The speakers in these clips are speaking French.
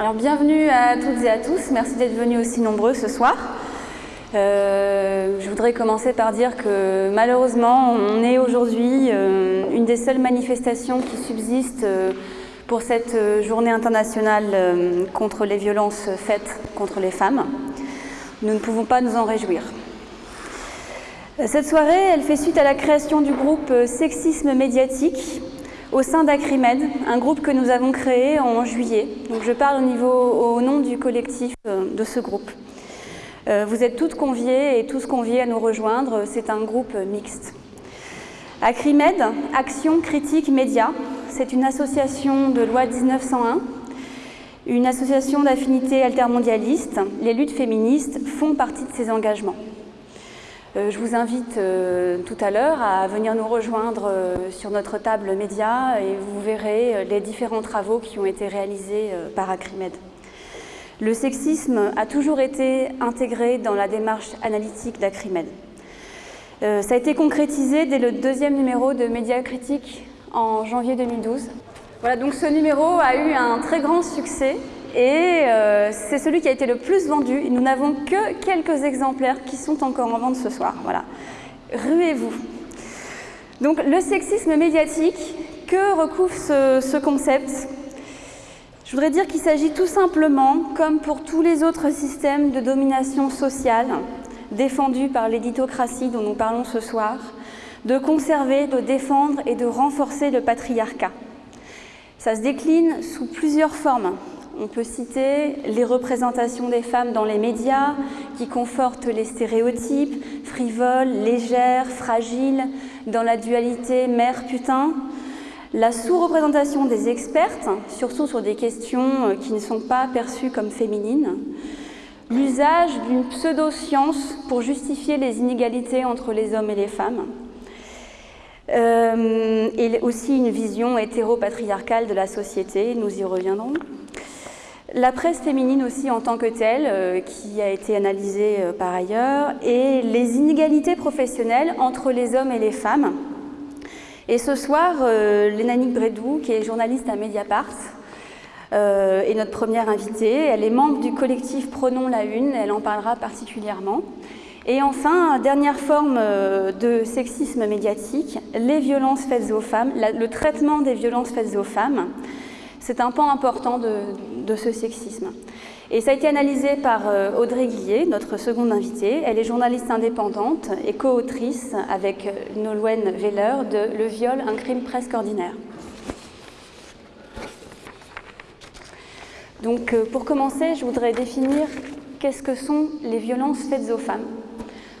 Alors bienvenue à toutes et à tous, merci d'être venus aussi nombreux ce soir. Euh, je voudrais commencer par dire que malheureusement on est aujourd'hui euh, une des seules manifestations qui subsistent euh, pour cette journée internationale contre les violences faites contre les femmes. Nous ne pouvons pas nous en réjouir. Cette soirée, elle fait suite à la création du groupe Sexisme médiatique au sein d'Acrimed, un groupe que nous avons créé en juillet. Donc je parle au, nom du collectif euh, de ce groupe. Euh, vous êtes toutes conviées et tous conviés à nous rejoindre, c'est un groupe mixte. Acrimed, Action Critique Média, c'est une association de loi 1901, une association d'affinité altermondialiste. Les luttes féministes font partie de ces engagements. Euh, je vous invite euh, tout à l'heure à venir nous rejoindre euh, sur notre table média et vous verrez les différents travaux qui ont été réalisés par Acrimed. Le sexisme a toujours été intégré dans la démarche analytique d'Acrimed. Ça a été concrétisé dès le deuxième numéro de Média Critique en janvier 2012. Voilà, donc ce numéro a eu un très grand succès et euh, c'est celui qui a été le plus vendu. Nous n'avons que quelques exemplaires qui sont encore en vente ce soir. Voilà. Ruez-vous. Donc le sexisme médiatique, que recouvre ce, ce concept? Je voudrais dire qu'il s'agit tout simplement, comme pour tous les autres systèmes de domination sociale défendus par l'éditocratie dont nous parlons ce soir, de conserver, de défendre et de renforcer le patriarcat. Ça se décline sous plusieurs formes. On peut citer les représentations des femmes dans les médias qui confortent les stéréotypes, frivoles, légères, fragiles, dans la dualité mère-putain, la sous-représentation des expertes, surtout sur des questions qui ne sont pas perçues comme féminines, l'usage d'une pseudo-science pour justifier les inégalités entre les hommes et les femmes, euh, et aussi une vision hétéro-patriarcale de la société, nous y reviendrons. La presse féminine aussi en tant que telle, euh, qui a été analysée euh, par ailleurs, et les inégalités professionnelles entre les hommes et les femmes. Et ce soir, euh, Lénanique Bredou, qui est journaliste à Mediapart, est notre première invitée. Elle est membre du collectif Prenons la Une, elle en parlera particulièrement. Et enfin, dernière forme de sexisme médiatique, les violences faites aux femmes, le traitement des violences faites aux femmes. C'est un pan important de, ce sexisme. Et ça a été analysé par euh, Audrey Guillet, notre seconde invitée. Elle est journaliste indépendante et co-autrice avec euh, Nolwenn Veller de Le viol, un crime presque ordinaire. Donc euh, pour commencer, je voudrais définir qu'est-ce que sont les violences faites aux femmes.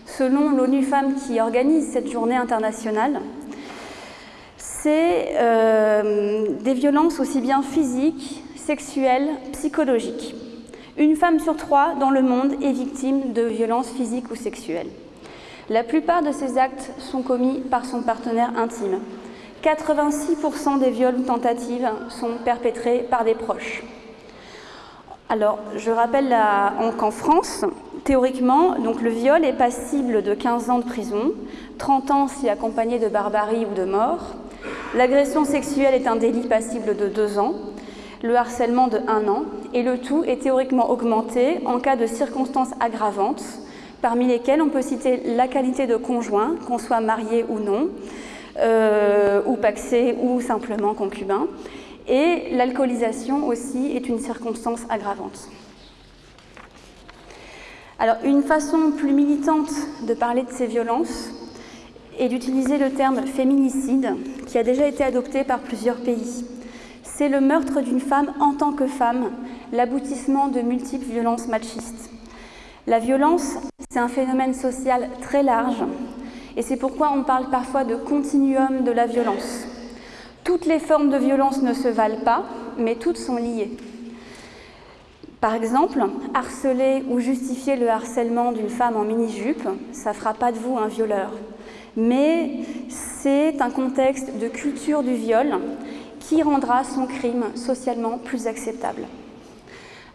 Selon l'ONU Femmes qui organise cette journée internationale, c'est euh, des violences aussi bien physiques, sexuelles, psychologiques. Une femme sur trois dans le monde est victime de violences physiques ou sexuelles. La plupart de ces actes sont commis par son partenaire intime. 86% des viols tentatives sont perpétrés par des proches. Alors, je rappelle qu'en France, théoriquement, donc le viol est passible de 15 ans de prison, 30 ans si accompagné de barbarie ou de mort, L'agression sexuelle est un délit passible de deux ans, le harcèlement de un an, et le tout est théoriquement augmenté en cas de circonstances aggravantes, parmi lesquelles on peut citer la qualité de conjoint, qu'on soit marié ou non, euh, ou paxé ou simplement concubin. Et l'alcoolisation aussi est une circonstance aggravante. Alors, une façon plus militante de parler de ces violences est d'utiliser le terme féminicide, qui a déjà été adopté par plusieurs pays. C'est le meurtre d'une femme en tant que femme, l'aboutissement de multiples violences machistes. La violence, c'est un phénomène social très large, et c'est pourquoi on parle parfois de continuum de la violence. Toutes les formes de violence ne se valent pas, mais toutes sont liées. Par exemple, harceler ou justifier le harcèlement d'une femme en mini-jupe, ça ne fera pas de vous un violeur mais c'est un contexte de culture du viol qui rendra son crime socialement plus acceptable.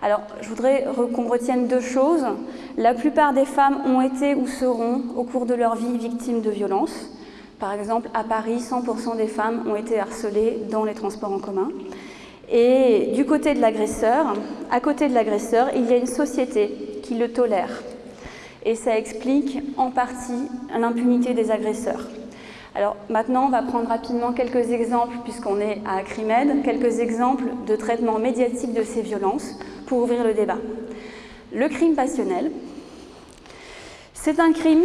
Alors, je voudrais qu'on retienne deux choses. La plupart des femmes ont été ou seront, au cours de leur vie, victimes de violences. Par exemple, à Paris, 100% des femmes ont été harcelées dans les transports en commun. Et du côté de l'agresseur, à côté de l'agresseur, il y a une société qui le tolère. Et ça explique en partie l'impunité des agresseurs. Alors maintenant, on va prendre rapidement quelques exemples, puisqu'on est à Acrimed, quelques exemples de traitement médiatique de ces violences pour ouvrir le débat. Le crime passionnel, c'est un crime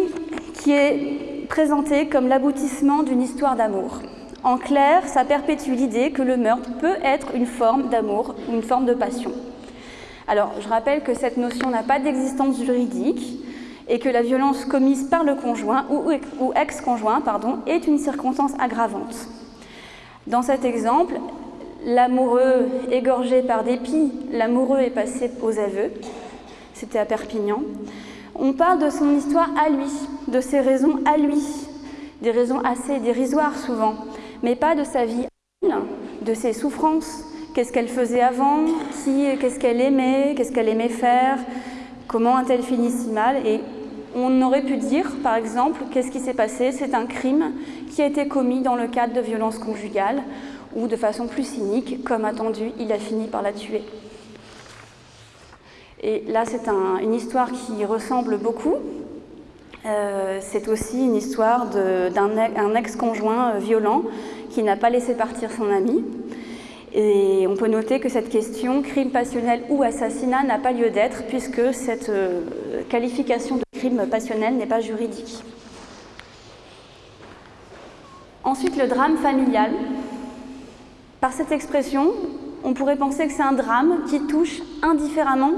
qui est présenté comme l'aboutissement d'une histoire d'amour. En clair, ça perpétue l'idée que le meurtre peut être une forme d'amour, une forme de passion. Alors, je rappelle que cette notion n'a pas d'existence juridique et que la violence commise par le conjoint ou, ex-conjoint est une circonstance aggravante. Dans cet exemple, l'amoureux égorgé par dépit, l'amoureux est passé aux aveux, c'était à Perpignan. On parle de son histoire à lui, de ses raisons à lui, des raisons assez dérisoires souvent mais pas de sa vie, de ses souffrances, qu'est-ce qu'elle faisait avant, qu'est-ce qu'elle aimait, qu'est-ce qu'elle aimait faire, comment a-t-elle fini si mal. Et on aurait pu dire, par exemple, qu'est-ce qui s'est passé C'est un crime qui a été commis dans le cadre de violences conjugales ou de façon plus cynique, comme attendu, il a fini par la tuer. Et là, c'est une histoire qui ressemble beaucoup euh, c'est aussi une histoire d'un ex-conjoint euh, violent qui n'a pas laissé partir son ami. Et on peut noter que cette question, crime passionnel ou assassinat, n'a pas lieu d'être puisque cette euh, qualification de crime passionnel n'est pas juridique. Ensuite, le drame familial. Par cette expression, on pourrait penser que c'est un drame qui touche indifféremment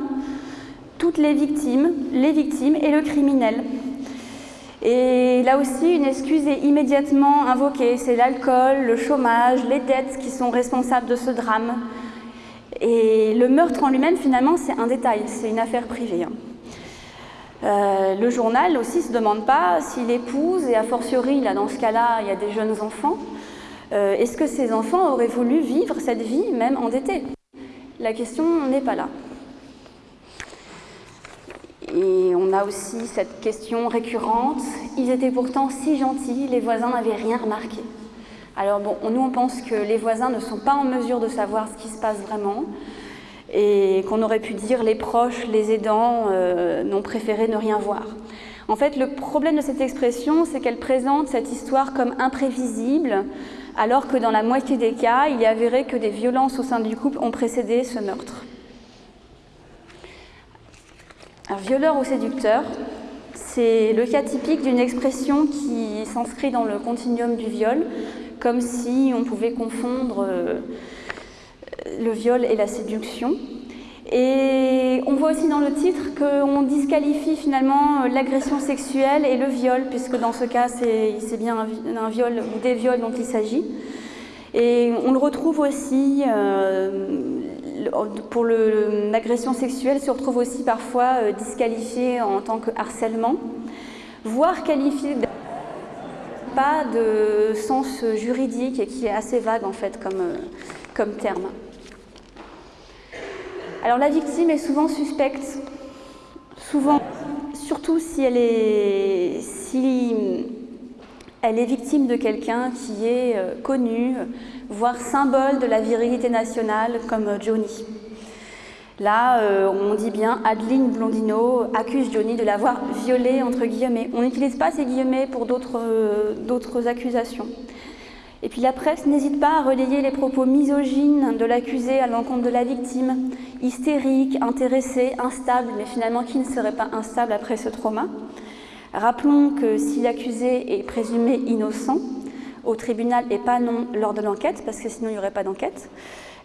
toutes les victimes, les victimes et le criminel. Et là aussi, une excuse est immédiatement invoquée. C'est l'alcool, le chômage, les dettes qui sont responsables de ce drame. Et le meurtre en lui-même, finalement, c'est un détail, c'est une affaire privée. Hein. Euh, le journal aussi ne se demande pas s'il épouse, et a fortiori, là, dans ce cas-là, il y a des jeunes enfants, euh, est-ce que ces enfants auraient voulu vivre cette vie, même endettée? La question n'est pas là. Et on a aussi cette question récurrente, ils étaient pourtant si gentils, les voisins n'avaient rien remarqué. Alors bon, nous on pense que les voisins ne sont pas en mesure de savoir ce qui se passe vraiment et qu'on aurait pu dire les proches, les aidants euh, n'ont préféré ne rien voir. En fait, le problème de cette expression, c'est qu'elle présente cette histoire comme imprévisible, alors que dans la moitié des cas, il est avéré que des violences au sein du couple ont précédé ce meurtre. Violeur ou séducteur, c'est le cas typique d'une expression qui s'inscrit dans le continuum du viol, comme si on pouvait confondre euh, le viol et la séduction. Et on voit aussi dans le titre qu'on disqualifie finalement l'agression sexuelle et le viol, puisque dans ce cas, c'est bien un, viol ou des viols dont il s'agit. Et on le retrouve aussi euh, pour l'agression sexuelle se retrouve aussi parfois euh, disqualifié en tant que harcèlement, voire qualifié pas de sens juridique et qui est assez vague en fait comme, euh, comme terme. Alors la victime est souvent suspecte, souvent, surtout si elle est, si elle est victime de quelqu'un qui est euh, connu, voire symbole de la virilité nationale comme Johnny. Là, euh, on dit bien Adeline Blondino accuse Johnny de l'avoir violé, entre guillemets. On n'utilise pas ces guillemets pour euh, d'autres accusations. Et puis la presse n'hésite pas à relayer les propos misogynes de l'accusé à l'encontre de la victime, hystérique, intéressé, instable, mais finalement qui ne serait pas instable après ce trauma. Rappelons que si l'accusé est présumé innocent au tribunal et pas non lors de l'enquête, parce que sinon il n'y aurait pas d'enquête,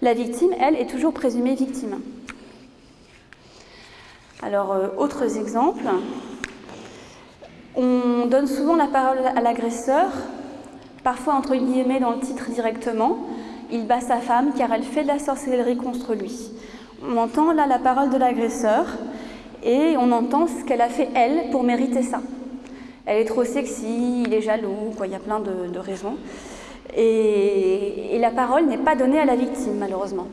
la victime, elle, est toujours présumée victime. Alors, euh, autres exemples. On donne souvent la parole à l'agresseur, parfois entre guillemets dans le titre directement. Il bat sa femme car elle fait de la sorcellerie contre lui. On entend là la parole de l'agresseur et on entend ce qu'elle a fait elle pour mériter ça elle est trop sexy, il est jaloux, quoi, il y a plein de, raisons. Et, la parole n'est pas donnée à la victime, malheureusement.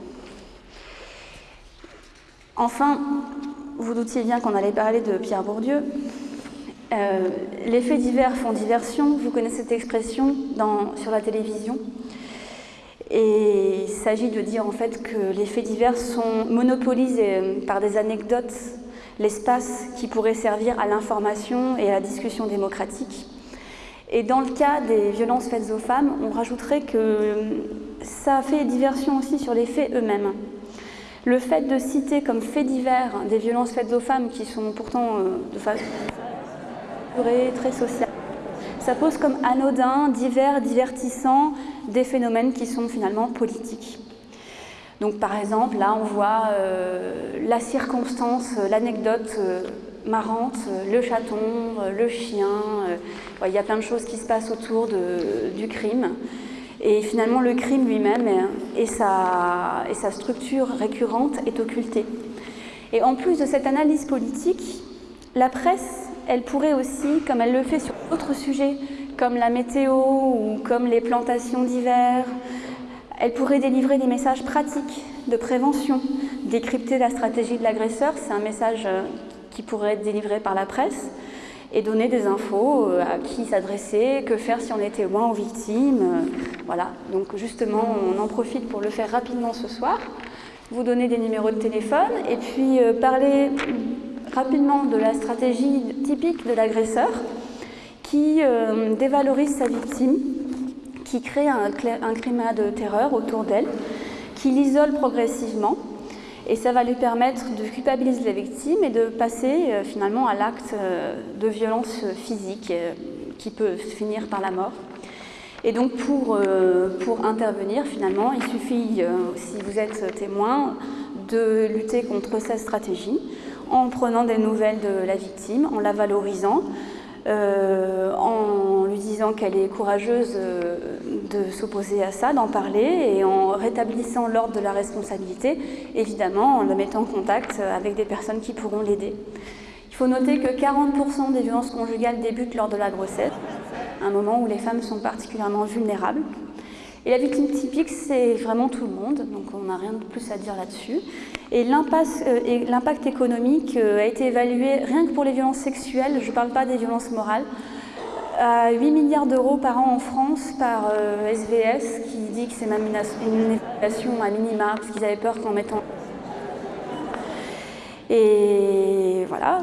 Enfin, vous doutiez bien qu'on allait parler de Pierre Bourdieu. Euh, les faits divers font diversion, vous connaissez cette expression sur la télévision. Et il s'agit de dire en fait que les faits divers sont monopolisés euh, par des anecdotes l'espace qui pourrait servir à l'information et à la discussion démocratique. Et dans le cas des violences faites aux femmes, on rajouterait que ça fait diversion aussi sur les faits eux-mêmes. Le fait de citer comme faits divers des violences faites aux femmes qui sont pourtant euh, de façon très sociale, ça pose comme anodin, divers, divertissant des phénomènes qui sont finalement politiques. Donc par exemple, là on voit euh, la circonstance, euh, l'anecdote euh, marrante, le chaton, le chien, il y a plein de choses qui se passent autour du crime. Et finalement le crime lui-même et sa, et sa structure récurrente est occultée. Et en plus de cette analyse politique, la presse, elle pourrait aussi, comme elle le fait sur d'autres sujets, comme la météo ou comme les plantations d'hiver, elle pourrait délivrer des messages pratiques de prévention, décrypter la stratégie de l'agresseur, c'est un message euh, qui pourrait être délivré par la presse, et donner des infos euh, à qui s'adresser, que faire si on est témoin ou victime. Euh, voilà, donc justement, on en profite pour le faire rapidement ce soir, vous donner des numéros de téléphone, et puis parler rapidement de la stratégie typique de l'agresseur qui dévalorise sa victime qui crée un, climat de terreur autour d'elle, qui l'isole progressivement, et ça va lui permettre de culpabiliser la victime et de passer euh, finalement à l'acte euh, de violence physique euh, qui peut finir par la mort. Et donc pour, pour intervenir, finalement, il suffit, si vous êtes témoin, de lutter contre cette stratégie en prenant des nouvelles de la victime, en la valorisant, en lui disant qu'elle est courageuse euh, de s'opposer à ça, d'en parler, et en rétablissant l'ordre de la responsabilité, évidemment en le mettant en contact avec des personnes qui pourront l'aider. Il faut noter que 40% des violences conjugales débutent lors de la grossesse, un moment où les femmes sont particulièrement vulnérables. Et la victime typique, c'est vraiment tout le monde, donc on n'a rien de plus à dire là-dessus. Et euh, l'impact économique euh, a été évalué, rien que pour les violences sexuelles, je ne parle pas des violences morales, à 8 milliards d'euros par an en France par SVS, euh, qui dit que c'est même une, évaluation à minima, parce qu'ils avaient peur qu'en mettant... Et voilà,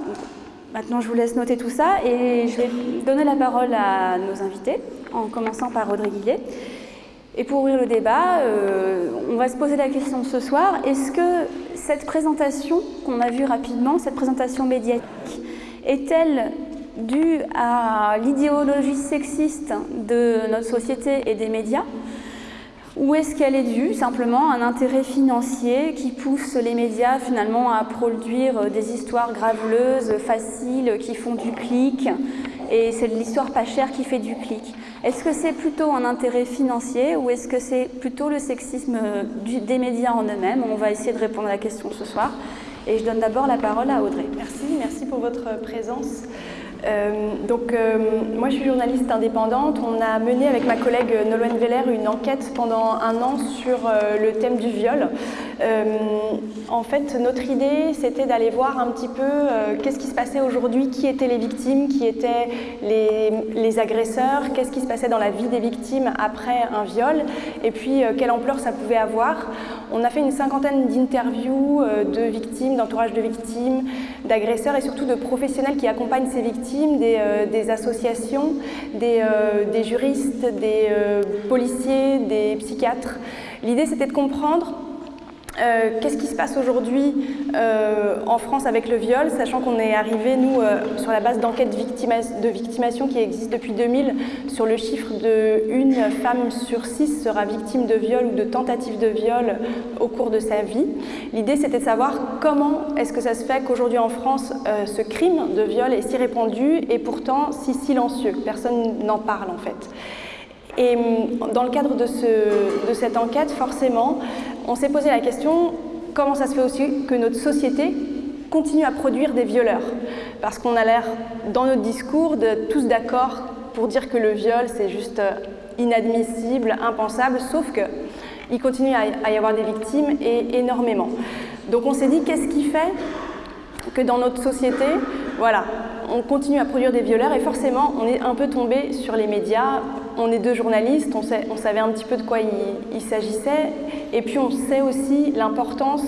maintenant je vous laisse noter tout ça, et je vais donner la parole à nos invités, en commençant par Rodrigue Guillet. Et pour ouvrir le débat, on va se poser la question ce soir, est-ce que cette présentation qu'on a vue rapidement, cette présentation médiatique, est-elle due à l'idéologie sexiste de notre société et des médias ou est-ce qu'elle est due simplement à un intérêt financier qui pousse les médias finalement à produire des histoires graveleuses, faciles, qui font du clic et c'est l'histoire pas chère qui fait du clic? Est-ce que c'est plutôt un intérêt financier ou est-ce que c'est plutôt le sexisme des médias en eux-mêmes? On va essayer de répondre à la question ce soir. Et je donne d'abord la parole à Audrey. Merci, merci pour votre présence. Euh, donc, euh, moi, je suis journaliste indépendante. On a mené avec ma collègue Nolwenn Veller une enquête pendant un an sur euh, le thème du viol. En fait, notre idée, c'était d'aller voir un petit peu qu'est-ce qui se passait aujourd'hui, qui étaient les victimes, qui étaient les, agresseurs, qu'est-ce qui se passait dans la vie des victimes après un viol, et puis quelle ampleur ça pouvait avoir. On a fait une cinquantaine d'interviews de victimes, d'entourage de victimes, d'agresseurs et surtout de professionnels qui accompagnent ces victimes euh, des, associations, des, euh, juristes, des euh, policiers, des psychiatres. L'idée, c'était de comprendre euh, qu'est-ce qui se passe aujourd'hui euh, en France avec le viol, sachant qu'on est arrivé, nous, euh, sur la base d'enquêtes de victimation qui existe depuis 2000, sur le chiffre de une femme sur six sera victime de viol ou de tentative de viol au cours de sa vie. L'idée, c'était de savoir comment est-ce que ça se fait qu'aujourd'hui en France, ce crime de viol est si répandu et pourtant si silencieux. Personne n'en parle en fait. Et hum, dans le cadre de, cette enquête, forcément, on s'est posé la question comment ça se fait aussi que notre société continue à produire des violeurs? Parce qu'on a l'air, dans notre discours, de tous d'accord pour dire que le viol, c'est juste euh, inadmissible, impensable, sauf qu'il continue à y avoir des victimes et énormément. Donc on s'est dit, qu'est-ce qui fait que dans notre société, voilà, on continue à produire des violeurs et forcément, on est un peu tombé sur les médias on est deux journalistes, on, savait un petit peu de quoi il, s'agissait, et puis on sait aussi l'importance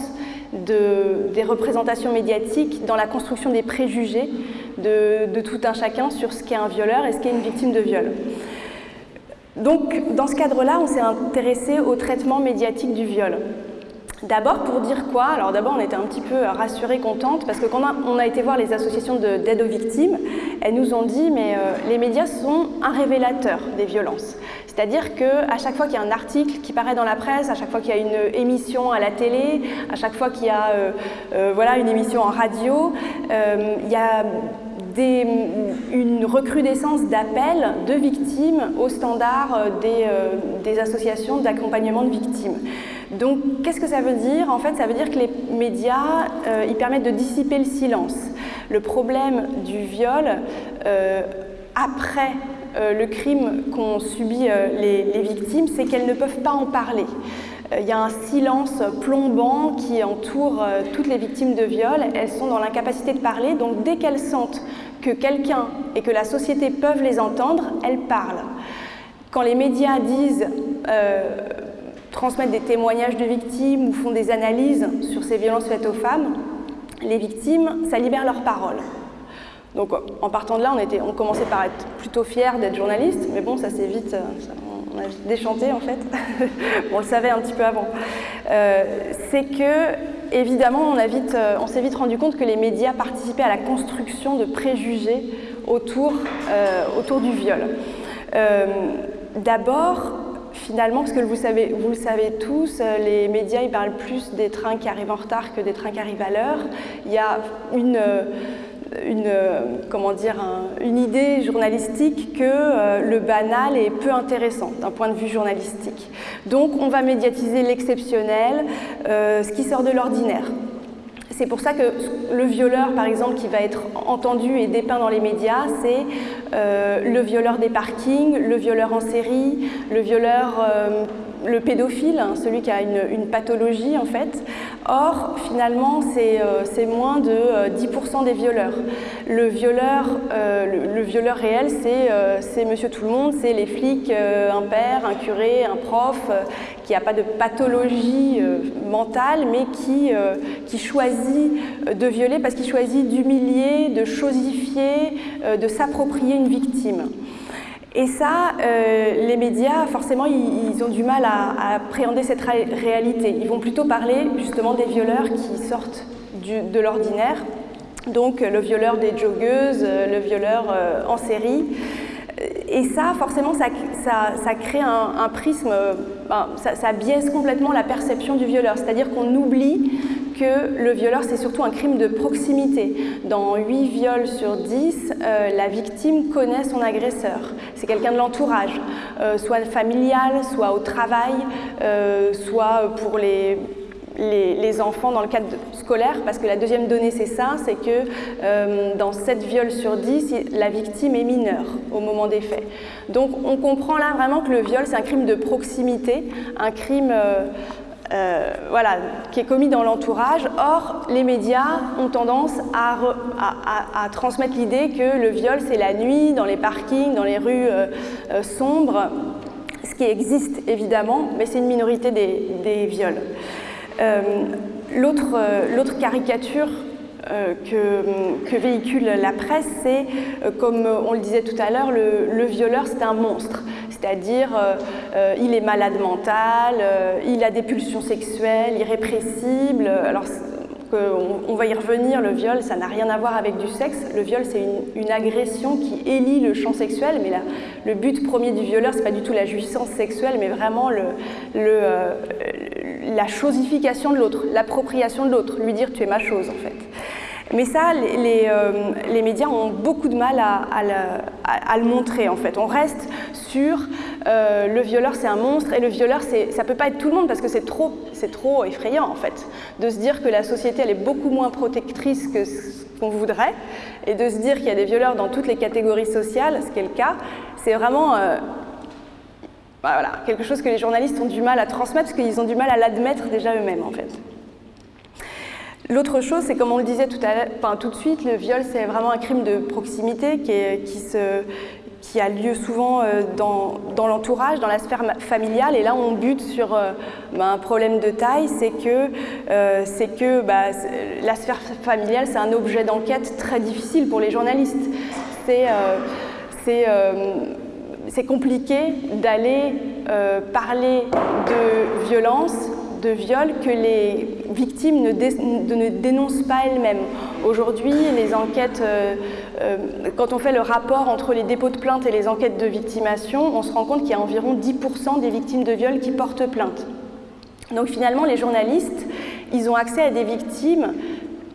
de, des représentations médiatiques dans la construction des préjugés de, tout un chacun sur ce qu'est un violeur et ce qu'est une victime de viol. Donc, dans ce cadre-là, on s'est intéressé au traitement médiatique du viol. D'abord pour dire quoi Alors d'abord on était un petit peu rassurés, contentes, parce que quand on a été voir les associations d'aide aux victimes, elles nous ont dit mais euh, les médias sont un révélateur des violences. C'est-à-dire qu'à chaque fois qu'il y a un article qui paraît dans la presse, à chaque fois qu'il y a une émission à la télé, à chaque fois qu'il y a euh, euh, voilà, une émission en radio, il y a une recrudescence d'appels de victimes aux standards des, des associations d'accompagnement de victimes. Donc, qu'est-ce que ça veut dire? En fait, ça veut dire que les médias, euh, ils permettent de dissiper le silence. Le problème du viol, euh, après euh, le crime qu'ont subi les, les, victimes, c'est qu'elles ne peuvent pas en parler. Il y a un silence plombant qui entoure toutes les victimes de viol. Elles sont dans l'incapacité de parler, donc dès qu'elles sentent que quelqu'un et que la société peuvent les entendre, elles parlent. Quand les médias disent transmettent des témoignages de victimes ou font des analyses sur ces violences faites aux femmes, les victimes, ça libère leur parole. Donc en partant de là, on, était, on commençait par être plutôt fiers d'être journalistes, mais bon, ça s'est vite, on a déchanté en fait, on le savait un petit peu avant. Euh, c'est que, évidemment, on, vite, euh, on s'est vite rendu compte que les médias participaient à la construction de préjugés autour, euh, autour du viol. D'abord, finalement, parce que vous, savez, vous le savez tous, euh, les médias ils parlent plus des trains qui arrivent en retard que des trains qui arrivent à l'heure. Il y a une, euh, une, euh, comment dire, une idée journalistique que le banal est peu intéressant d'un point de vue journalistique. Donc on va médiatiser l'exceptionnel, ce qui sort de l'ordinaire. C'est pour ça que le violeur, par exemple, qui va être entendu et dépeint dans les médias, c'est le violeur des parkings, le violeur en série, le violeur euh, le pédophile, hein, celui qui a une, pathologie en fait. Or, finalement, c'est euh, moins de 10% euh, des violeurs. Le violeur, euh, le, violeur réel, c'est monsieur tout le monde, c'est les flics, un père, un curé, un prof, qui n'a pas de pathologie mentale, mais qui, qui choisit de violer parce qu'il choisit d'humilier, de chosifier, de s'approprier victime. Et ça, euh, les médias, forcément, ils, ont du mal à, appréhender cette réalité. Ils vont plutôt parler justement des violeurs qui sortent de l'ordinaire, donc le violeur des joggeuses, le violeur euh, en série. Et ça, forcément, ça, ça, crée un, prisme, ben, ça, ça biaise complètement la perception du violeur. C'est-à-dire qu'on oublie que le violeur, c'est surtout un crime de proximité. Dans 8 viols sur 10, euh, la victime connaît son agresseur. C'est quelqu'un de l'entourage, euh, soit familial, soit au travail, euh, soit pour les, enfants dans le cadre scolaire, parce que la deuxième donnée, c'est ça, c'est que dans 7 viols sur 10, la victime est mineure au moment des faits. Donc on comprend là vraiment que le viol, c'est un crime de proximité, un crime voilà, qui est commis dans l'entourage. Or, les médias ont tendance à, transmettre l'idée que le viol, c'est la nuit, dans les parkings, dans les rues euh, euh, sombres, ce qui existe évidemment, mais c'est une minorité des, viols. L'autre caricature que, véhicule la presse, c'est, comme on le disait tout à l'heure, le, violeur, c'est un monstre c'est-à-dire euh, euh, il est malade mental, euh, il a des pulsions sexuelles, irrépressibles. Alors, on, va y revenir, le viol, ça n'a rien à voir avec du sexe. Le viol, c'est une, agression qui élit le champ sexuel, mais le but premier du violeur, c'est pas du tout la jouissance sexuelle, mais vraiment la chosification de l'autre, l'appropriation de l'autre, lui dire tu es ma chose en fait. Mais ça, les, les, médias ont beaucoup de mal à, le montrer en fait. On reste sur euh, le violeur c'est un monstre et le violeur ça peut pas être tout le monde parce que c'est trop, trop effrayant en fait de se dire que la société elle est beaucoup moins protectrice que ce qu'on voudrait et de se dire qu'il y a des violeurs dans toutes les catégories sociales, ce qui est le cas, c'est vraiment euh, bah, voilà, quelque chose que les journalistes ont du mal à transmettre parce qu'ils ont du mal à l'admettre déjà eux-mêmes en fait. L'autre chose, c'est comme on le disait tout, à, enfin, tout de suite, le viol, c'est vraiment un crime de proximité qui, se, qui a lieu souvent dans, dans l'entourage, dans la sphère familiale. Et là, on bute sur bah, un problème de taille, c'est que, c'est que bah, la sphère familiale, c'est un objet d'enquête très difficile pour les journalistes. C'est compliqué d'aller euh, parler de violence, de viol que les victimes ne, dénoncent pas elles-mêmes. Aujourd'hui, les enquêtes, euh, euh, quand on fait le rapport entre les dépôts de plainte et les enquêtes de victimation, on se rend compte qu'il y a environ 10% des victimes de viol qui portent plainte. Donc finalement, les journalistes, ils ont accès à des victimes,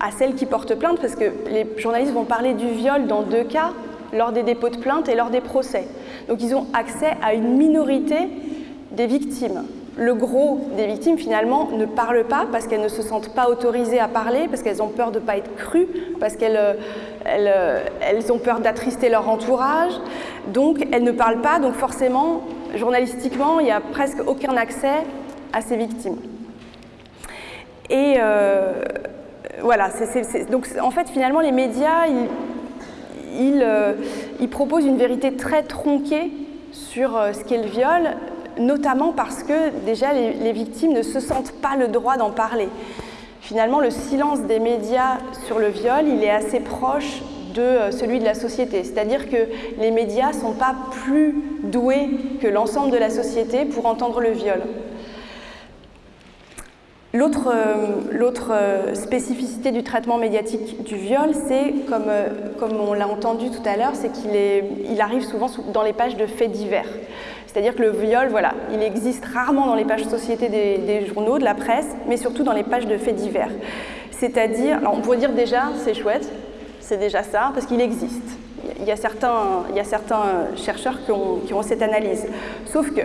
à celles qui portent plainte, parce que les journalistes vont parler du viol dans deux cas, lors des dépôts de plainte et lors des procès. Donc ils ont accès à une minorité des victimes. Le gros des victimes, finalement, ne parlent pas parce qu'elles ne se sentent pas autorisées à parler, parce qu'elles ont peur de ne pas être crues, parce qu'elles euh, euh, ont peur d'attrister leur entourage. Donc elles ne parlent pas, donc forcément, journalistiquement, il n'y a presque aucun accès à ces victimes. Et euh, voilà, donc en fait, finalement, les médias, ils, euh, il, propose une vérité très tronquée sur ce qu'est le viol, notamment parce que déjà les, victimes ne se sentent pas le droit d'en parler. Finalement, le silence des médias sur le viol, il est assez proche de euh, celui de la société. C'est-à-dire que les médias ne sont pas plus doués que l'ensemble de la société pour entendre le viol. L'autre euh, euh, spécificité du traitement médiatique du viol, c'est, comme, on l'a entendu tout à l'heure, c'est qu'il il arrive souvent dans les pages de faits divers. C'est-à-dire que le viol, voilà, il existe rarement dans les pages société des, journaux, de la presse, mais surtout dans les pages de faits divers. C'est-à-dire, on pourrait dire déjà, c'est chouette, c'est déjà ça, parce qu'il existe. Il y, a certains, certains chercheurs qui ont cette analyse. Sauf que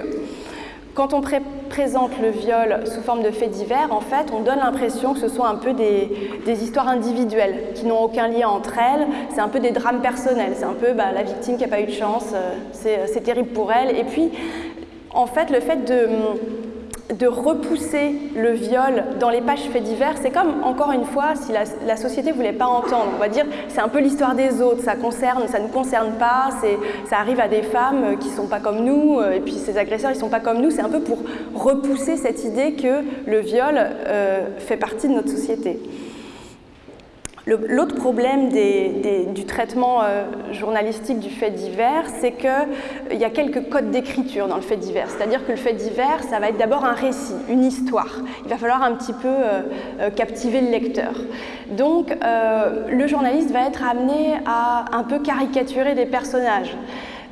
quand on présente le viol sous forme de faits divers, en fait, on donne l'impression que ce soit un peu des, histoires individuelles qui n'ont aucun lien entre elles. C'est un peu des drames personnels. C'est un peu bah, la victime qui n'a pas eu de chance, euh, c'est terrible pour elle. Et puis, en fait, le fait de de repousser le viol dans les pages faits divers, c'est comme, encore une fois, si la, société ne voulait pas entendre. On va dire, c'est un peu l'histoire des autres, ça concerne, ça ne concerne pas, ça arrive à des femmes qui ne sont pas comme nous, euh, et puis ces agresseurs, ils ne sont pas comme nous. C'est un peu pour repousser cette idée que le viol euh, fait partie de notre société. L'autre problème du traitement euh, journalistique du fait divers, c'est qu'il euh, y a quelques codes d'écriture dans le fait divers. C'est-à-dire que le fait divers, ça va être d'abord un récit, une histoire. Il va falloir un petit peu euh, captiver le lecteur. Donc, le journaliste va être amené à un peu caricaturer des personnages.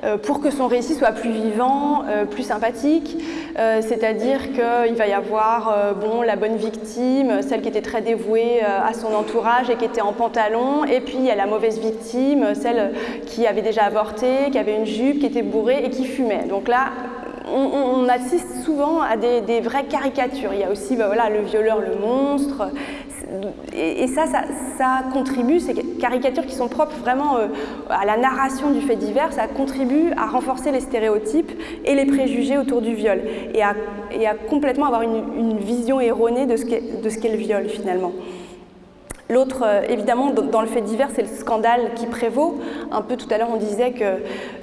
Euh, pour que son récit soit plus vivant, euh, plus sympathique. Euh, c'est-à-dire qu'il va y avoir bon, la bonne victime, celle qui était très dévouée à son entourage et qui était en pantalon, et puis il y a la mauvaise victime, celle qui avait déjà avorté, qui avait une jupe, qui était bourrée et qui fumait. Donc là, on, assiste souvent à des, vraies caricatures. Il y a aussi bah, voilà, le violeur, le monstre. Et, ça, ça, contribue, ces caricatures qui sont propres vraiment euh, à la narration du fait divers, ça contribue à renforcer les stéréotypes et les préjugés autour du viol et à, complètement avoir une, vision erronée de ce qu'est le viol finalement. L'autre, euh, évidemment, dans le fait divers, c'est le scandale qui prévaut. Un peu tout à l'heure, on disait que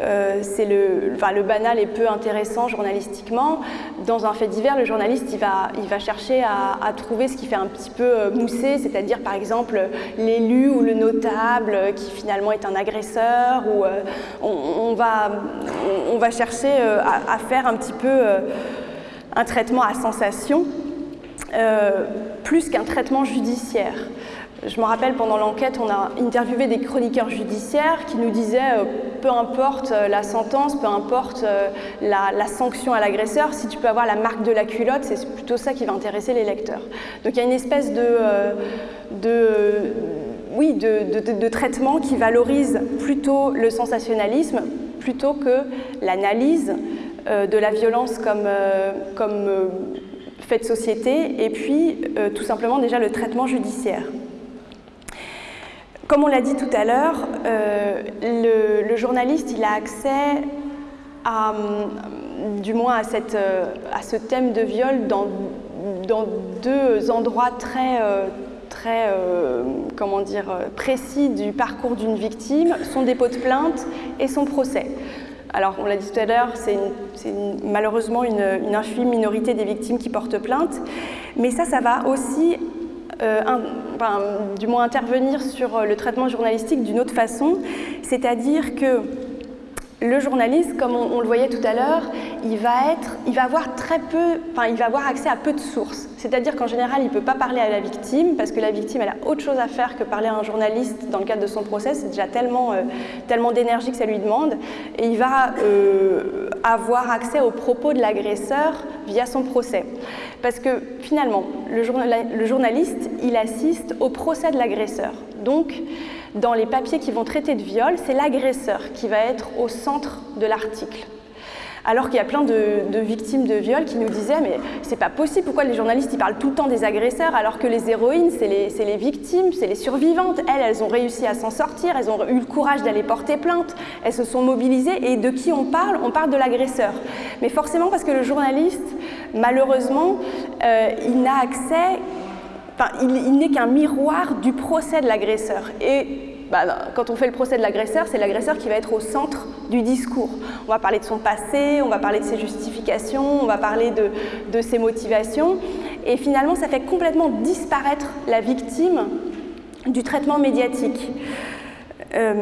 euh, c'est le, banal est peu intéressant journalistiquement. Dans un fait divers, le journaliste, va, chercher à, trouver ce qui fait un petit peu euh, mousser, c'est-à-dire par exemple l'élu ou le notable qui finalement est un agresseur, on, va chercher à, faire un petit peu un traitement à sensation, plus qu'un traitement judiciaire. Je me rappelle pendant l'enquête, on a interviewé des chroniqueurs judiciaires qui nous disaient euh, peu importe euh, la sentence, peu importe euh, la, sanction à l'agresseur, si tu peux avoir la marque de la culotte, c'est plutôt ça qui va intéresser les lecteurs. Donc il y a une espèce de, oui, de, traitement qui valorise plutôt le sensationnalisme plutôt que l'analyse de la violence comme, comme fait de société et puis tout simplement déjà le traitement judiciaire. Comme on l'a dit tout à l'heure, euh, le, journaliste a accès à, euh, du moins euh, à, ce thème de viol dans, deux endroits très, dire, précis du parcours d'une victime, son dépôt de plainte et son procès. Alors, on l'a dit tout à l'heure, c'est malheureusement une, infime minorité des victimes qui portent plainte, mais ça, ça va aussi euh, du moins intervenir sur le traitement journalistique d'une autre façon, c'est-à-dire que le journaliste, comme on, le voyait tout à l'heure, il va être, il va avoir très peu, enfin, il va avoir accès à peu de sources. C'est-à-dire qu'en général, il ne peut pas parler à la victime parce que la victime, elle a autre chose à faire que parler à un journaliste dans le cadre de son procès. C'est déjà tellement, euh, tellement d'énergie que ça lui demande. Et il va euh, avoir accès aux propos de l'agresseur via son procès. Parce que finalement, le, le journaliste, il assiste au procès de l'agresseur. Donc, dans les papiers qui vont traiter de viol, c'est l'agresseur qui va être au centre de l'article. Alors qu'il y a plein de, victimes de viol qui nous disaient mais c'est pas possible, pourquoi les journalistes ils parlent tout le temps des agresseurs alors que les héroïnes c'est les, les, victimes, c'est les survivantes. Elles, elles ont réussi à s'en sortir, elles ont eu le courage d'aller porter plainte, elles se sont mobilisées et de qui on parle? On parle de l'agresseur. Mais forcément parce que le journaliste, malheureusement, euh, il n'a accès il, n'est qu'un miroir du procès de l'agresseur. Et bah, quand on fait le procès de l'agresseur, c'est l'agresseur qui va être au centre du discours. On va parler de son passé, on va parler de ses justifications, on va parler de, ses motivations. Et finalement, ça fait complètement disparaître la victime du traitement médiatique. Euh,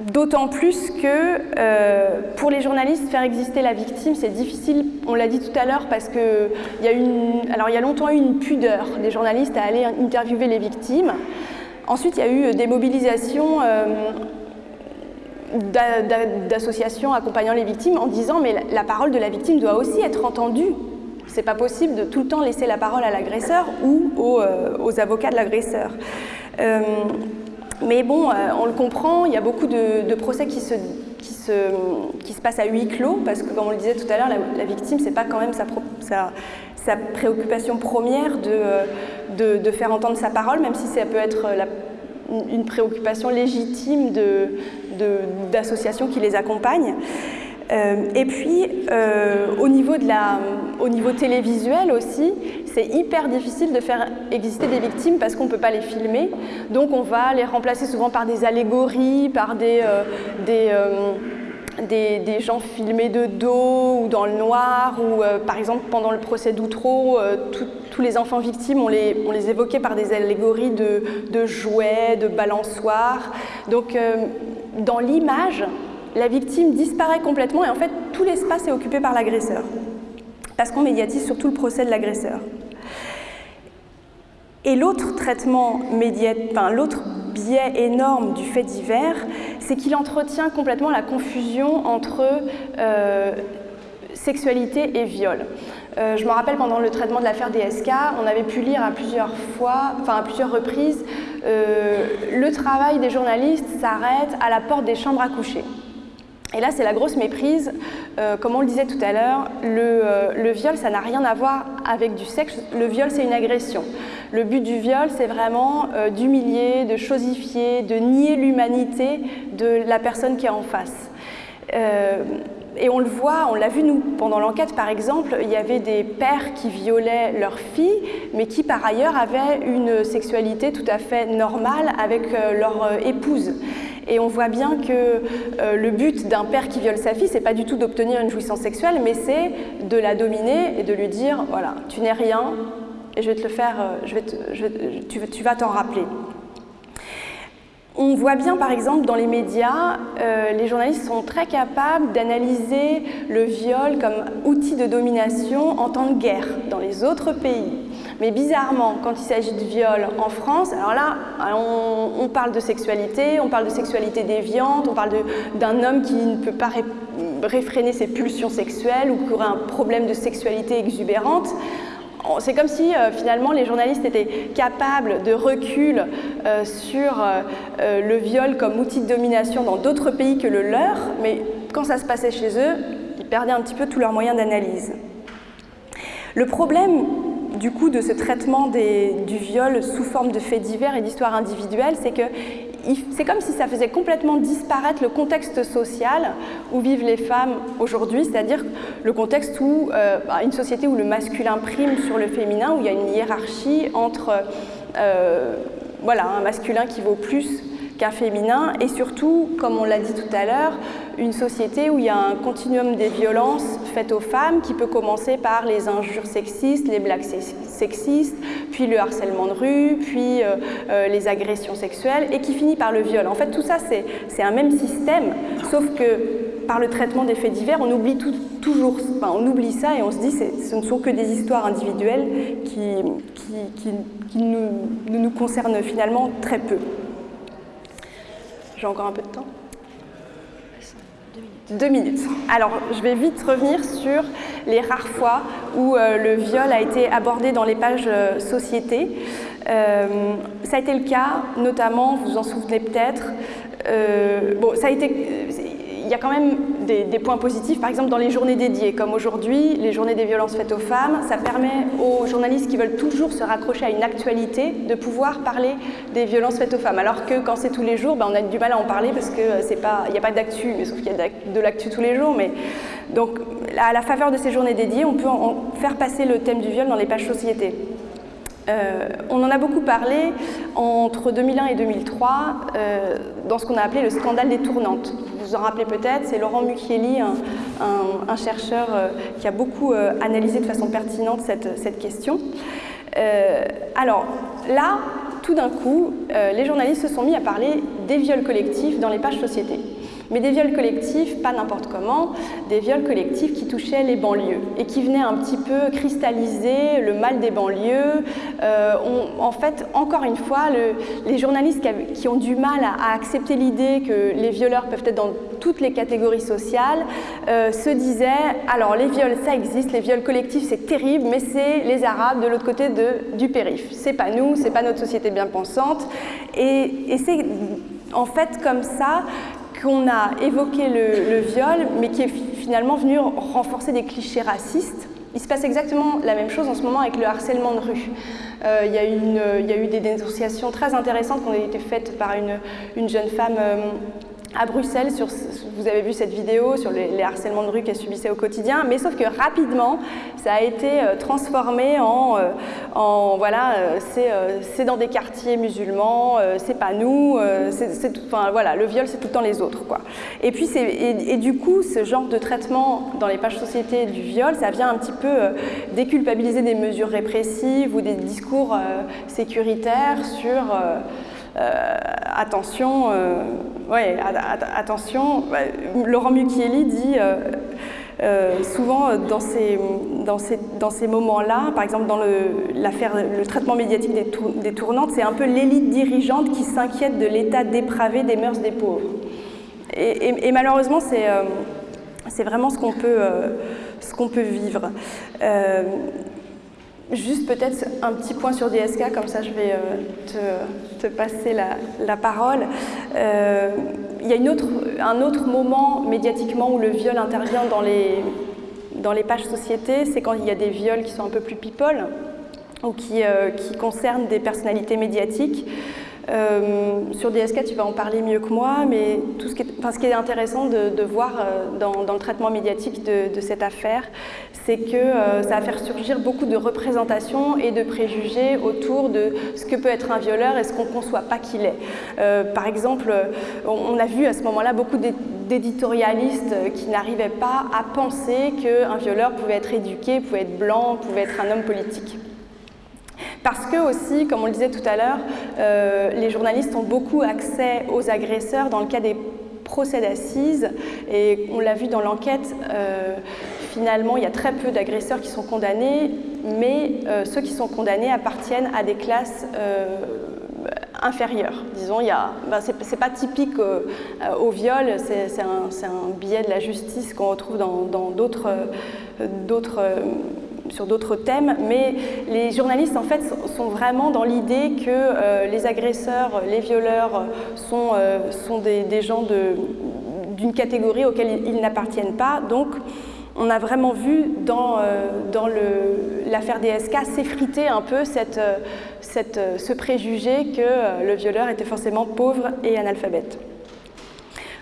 D'autant plus que euh, pour les journalistes, faire exister la victime, c'est difficile, on l'a dit tout à l'heure, parce qu'il y, a y a longtemps eu une pudeur des journalistes à aller interviewer les victimes. Ensuite, il y a eu des mobilisations euh, d'associations accompagnant les victimes en disant mais la parole de la victime doit aussi être entendue. C'est pas possible de tout le temps laisser la parole à l'agresseur ou aux, euh, avocats de l'agresseur. Mais bon, euh, on le comprend, il y a beaucoup de, procès qui se, passent à huis clos, parce que comme on le disait tout à l'heure, la, victime, c'est pas quand même sa, préoccupation première de, de, faire entendre sa parole, même si ça peut être une préoccupation légitime d'associations qui les accompagnent. Euh, et puis, euh, au, niveau télévisuel aussi, c'est hyper difficile de faire exister des victimes parce qu'on ne peut pas les filmer. Donc on va les remplacer souvent par des allégories, par des, euh, des, gens filmés de dos ou dans le noir, ou par exemple pendant le procès d'Outreau, tous les enfants victimes, on les, on les évoquait par des allégories de jouets, de balançoires. Donc dans l'image, la victime disparaît complètement et en fait tout l'espace est occupé par l'agresseur parce qu'on médiatise surtout le procès de l'agresseur. Et l'autre traitement enfin, l'autre biais énorme du fait divers, c'est qu'il entretient complètement la confusion entre euh, sexualité et viol. Euh, je me rappelle pendant le traitement de l'affaire DSK, on avait pu lire à plusieurs reprises, euh, le travail des journalistes s'arrête à la porte des chambres à coucher. Et là, c'est la grosse méprise. Euh, comme on le disait tout à l'heure, euh, le, viol, ça n'a rien à voir avec du sexe. Le viol, c'est une agression. Le but du viol, c'est vraiment euh, d'humilier, de chosifier, de nier l'humanité de la personne qui est en face. et on le voit, on l'a vu nous, pendant l'enquête par exemple, il y avait des pères qui violaient leurs filles, mais qui par ailleurs avaient une sexualité tout à fait normale avec leur épouse. Et on voit bien que euh, le but d'un père qui viole sa fille, c'est pas du tout d'obtenir une jouissance sexuelle, mais c'est de la dominer et de lui dire voilà, tu n'es rien et je vais te le faire, euh, je vais tu, tu, vas t'en rappeler. On voit bien par exemple dans les médias, euh, les journalistes sont très capables d'analyser le viol comme outil de domination en temps de guerre dans les autres pays. Mais bizarrement, quand il s'agit de viol en France, alors là, on, parle de sexualité, on parle de sexualité déviante, on parle d'un homme qui ne peut pas réfréner ses pulsions sexuelles ou qui aurait un problème de sexualité exubérante. C'est comme si euh, finalement les journalistes étaient capables de recul euh, sur euh, le viol comme outil de domination dans d'autres pays que le leur, mais quand ça se passait chez eux, ils perdaient un petit peu tous leurs moyens d'analyse. Le problème du coup de ce traitement du viol sous forme de faits divers et d'histoires individuelles, c'est que c'est comme si ça faisait complètement disparaître le contexte social où vivent les femmes aujourd'hui, c'est-à-dire le contexte où euh, bah, une société où le masculin prime sur le féminin, où il y a une hiérarchie entre euh, voilà, un masculin qui vaut plus qu'un féminin, et surtout, comme on l'a dit tout à l'heure, une société où il y a un continuum des violences faites aux femmes qui peut commencer par les injures sexistes, les blagues sexistes, puis le harcèlement de rue, puis euh, euh, les agressions sexuelles, et qui finit par le viol. En fait, tout ça, c'est un même système, sauf que par le traitement des faits divers, on oublie toujours, on oublie ça et on se dit que ce ne sont que des histoires individuelles qui, qui, nous, nous concernent finalement très peu. J'ai encore un peu de temps deux minutes. Alors, je vais vite revenir sur les rares fois où euh, le viol a été abordé dans les pages euh, société. Euh, ça a été le cas, notamment, vous vous en souvenez peut-être, bon, ça a été il y a quand même des, points positifs, par exemple dans les journées dédiées, comme aujourd'hui, les journées des violences faites aux femmes, ça permet aux journalistes qui veulent toujours se raccrocher à une actualité de pouvoir parler des violences faites aux femmes. Alors que quand c'est tous les jours, ben, on a du mal à en parler parce qu'il n'y a pas d'actu, mais sauf qu'il y a de l'actu tous les jours. Donc à la faveur de ces journées dédiées, on peut faire passer le thème du viol dans les pages société. Euh, on en a beaucoup parlé entre 2001 et 2003 euh, dans ce qu'on a appelé le scandale des tournantes. Vous en rappelez peut-être, c'est Laurent Mucchielli, un, chercheur euh, qui a beaucoup analysé de façon pertinente cette, cette question. alors là, tout d'un coup, les journalistes se sont mis à parler des viols collectifs dans les pages sociétés. Mais des viols collectifs, pas n'importe comment, des viols collectifs qui touchaient les banlieues et qui venaient un petit peu cristalliser le mal des banlieues. Euh, en fait, encore une fois, les journalistes qui, ont du mal à, accepter l'idée que les violeurs peuvent être dans toutes les catégories sociales euh, se disaient alors les viols ça existe, les viols collectifs c'est terrible, mais c'est les Arabes de l'autre côté de, du périph. C'est pas nous, c'est pas notre société bien pensante. et c'est en fait comme ça qu'on a évoqué le, viol, mais qui est finalement venu renforcer des clichés racistes. Il se passe exactement la même chose en ce moment avec le harcèlement de rue. Euh, il, y a eu des dénonciations très intéressantes qui ont été faites par une, jeune femme euh, à Bruxelles, vous avez vu cette vidéo sur les, harcèlements de rue qu'elle subissait au quotidien, mais sauf que rapidement, ça a été euh, transformé en, euh, voilà, euh, c'est dans des quartiers musulmans, c'est pas nous, enfin, voilà, le viol c'est tout le temps les autres. Quoi. Et, puis et, et, du coup, ce genre de traitement dans les pages sociétés du viol, ça vient un petit peu déculpabiliser des mesures répressives ou des discours sécuritaires sur... Euh, attention, euh, attention, Laurent Mucchielli dit euh, souvent dans ces, moments-là, par exemple dans le, le traitement médiatique des, tournantes, c'est un peu l'élite dirigeante qui s'inquiète de l'état dépravé des mœurs des pauvres. Et, malheureusement, c'est vraiment ce qu'on peut vivre. Juste peut-être un petit point sur DSK, comme ça je vais euh, te, passer la, parole. Euh, il y a un autre moment médiatiquement où le viol intervient dans les, dans les pages sociétés, c'est quand il y a des viols qui sont un peu plus people ou qui, euh, qui concernent des personnalités médiatiques. Euh, sur DSK, tu vas en parler mieux que moi, mais tout ce, qui est, intéressant de, voir euh, dans, le traitement médiatique de, cette affaire, c'est que euh, ça va faire surgir beaucoup de représentations et de préjugés autour de ce que peut être un violeur et ce qu'on ne conçoit pas qu'il est. par exemple, on, a vu à ce moment-là beaucoup d'éditorialistes qui n'arrivaient pas à penser qu'un violeur pouvait être éduqué, pouvait être blanc, pouvait être un homme politique. Parce que aussi, comme on le disait tout à l'heure, euh, les journalistes ont beaucoup accès aux agresseurs dans le cas des procès d'assises et on l'a vu dans l'enquête, euh, finalement il y a très peu d'agresseurs qui sont condamnés, mais euh, ceux qui sont condamnés appartiennent à des classes inférieures. Disons, il ben, c'est pas typique au viol, c'est un, un, biais de la justice qu'on retrouve dans d'autres sur d'autres thèmes, mais les journalistes en fait sont vraiment dans l'idée que euh, les agresseurs, les violeurs sont, euh, sont des, gens d'une catégorie auquel ils, n'appartiennent pas. Donc on a vraiment vu dans, euh, dans l'affaire DSK s'effriter un peu ce préjugé que le violeur était forcément pauvre et analphabète.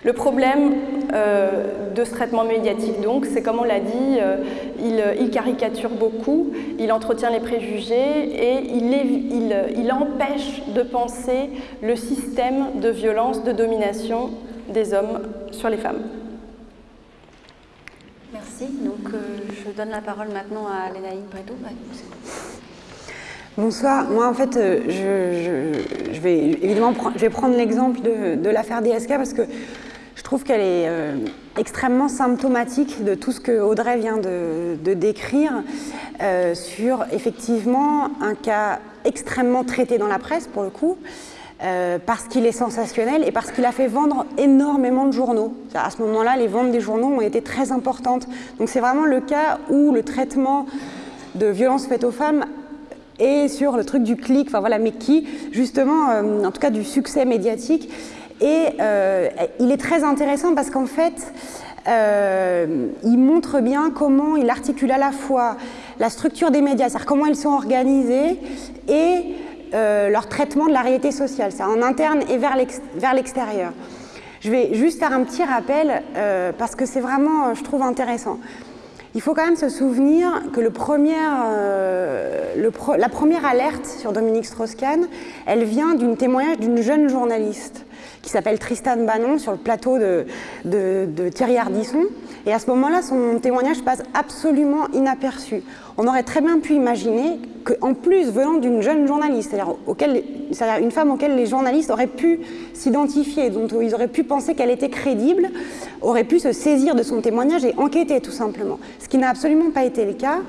Le problème euh, de ce traitement médiatique, donc, c'est comme on l'a dit, euh, il, caricature beaucoup, il entretient les préjugés et il, il, empêche de penser le système de violence, de domination des hommes sur les femmes. Merci. Donc, euh, je donne la parole maintenant à Lénaïque Bredo. Bonsoir. Moi, en fait, je, vais évidemment je vais prendre l'exemple de, de l'affaire DSK parce que trouve qu'elle est euh, extrêmement symptomatique de tout ce que Audrey vient de, décrire euh, sur effectivement un cas extrêmement traité dans la presse pour le coup, euh, parce qu'il est sensationnel et parce qu'il a fait vendre énormément de journaux. À ce moment-là, les ventes des journaux ont été très importantes. Donc c'est vraiment le cas où le traitement de violences faites aux femmes est sur le truc du clic, enfin voilà, mais qui justement, en tout cas du succès médiatique, et euh, il est très intéressant parce qu'en fait, euh, il montre bien comment il articule à la fois la structure des médias, c'est-à-dire comment ils sont organisés, et euh, leur traitement de la réalité sociale, c'est en interne et vers l'extérieur. Je vais juste faire un petit rappel parce que c'est vraiment, je trouve, intéressant. Il faut quand même se souvenir que le premier, la première alerte sur Dominique Strauss-Kahn, elle vient d'une témoignage d'une jeune journaliste qui s'appelle Tristan Bannon sur le plateau de, de, Thierry Ardisson. Et à ce moment-là, son témoignage passe absolument inaperçu. On aurait très bien pu imaginer qu'en plus, venant d'une jeune journaliste, c'est-à-dire une femme auquel les journalistes auraient pu s'identifier, dont ils auraient pu penser qu'elle était crédible, aurait pu se saisir de son témoignage et enquêter tout simplement. Ce qui n'a absolument pas été le cas.